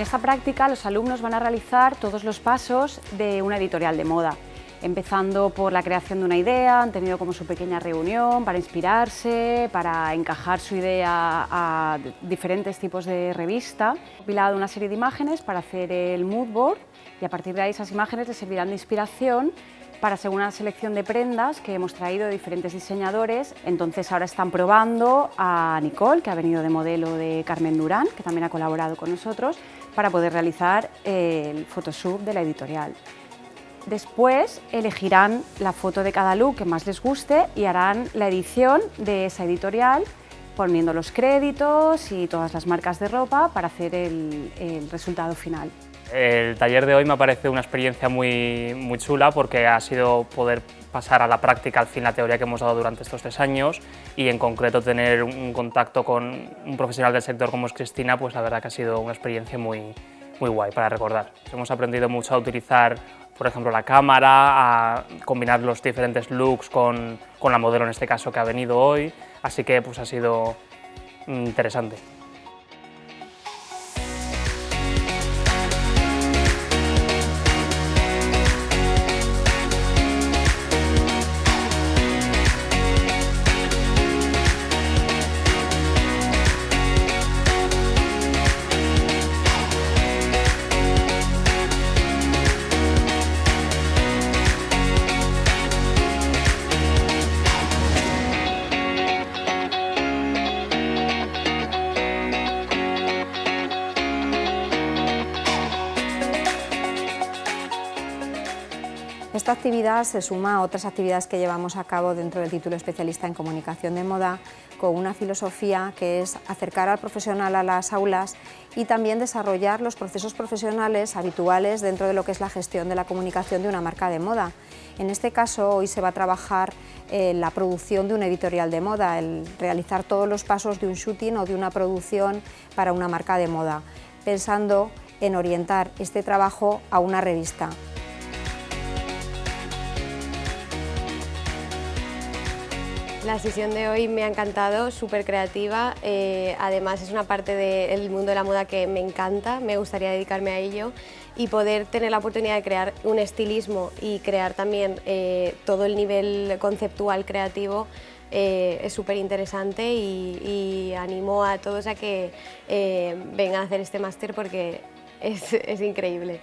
esta práctica los alumnos van a realizar todos los pasos de una editorial de moda empezando por la creación de una idea, han tenido como su pequeña reunión para inspirarse, para encajar su idea a diferentes tipos de revista. Compilado una serie de imágenes para hacer el mood board y a partir de ahí esas imágenes les servirán de inspiración para según una selección de prendas que hemos traído de diferentes diseñadores. Entonces ahora están probando a Nicole, que ha venido de modelo de Carmen Durán, que también ha colaborado con nosotros, para poder realizar el Photoshop de la editorial. Después elegirán la foto de cada look que más les guste y harán la edición de esa editorial poniendo los créditos y todas las marcas de ropa para hacer el, resultado final. El taller de hoy me parece una experiencia muy, muy chula porque ha sido poder pasar a la práctica al fin la teoría que hemos dado durante estos tres años y en concreto tener un contacto con un profesional del sector como es Cristina, pues la verdad que ha sido una experiencia muy, muy guay para recordar. Hemos aprendido mucho a utilizar por ejemplo, la cámara, a combinar los diferentes looks con, con la modelo en este caso que ha venido hoy, así que pues ha sido interesante. Esta actividad se suma a otras actividades que llevamos a cabo dentro del título especialista en comunicación de moda con una filosofía que es acercar al profesional a las aulas y también desarrollar los procesos profesionales habituales dentro de lo que es la gestión de la comunicación de una marca de moda. En este caso hoy se va a trabajar eh, la producción de un editorial de moda, el realizar todos los pasos de un shooting o de una producción para una marca de moda, pensando en orientar este trabajo a una revista. La sesión de hoy me ha encantado, súper creativa, eh, además es una parte del mundo de la moda que me encanta, me gustaría dedicarme a ello y poder tener la oportunidad de crear un estilismo y crear también eh, todo el nivel conceptual creativo eh, es súper interesante y, animo a todos a que vengan a hacer este máster porque es increíble.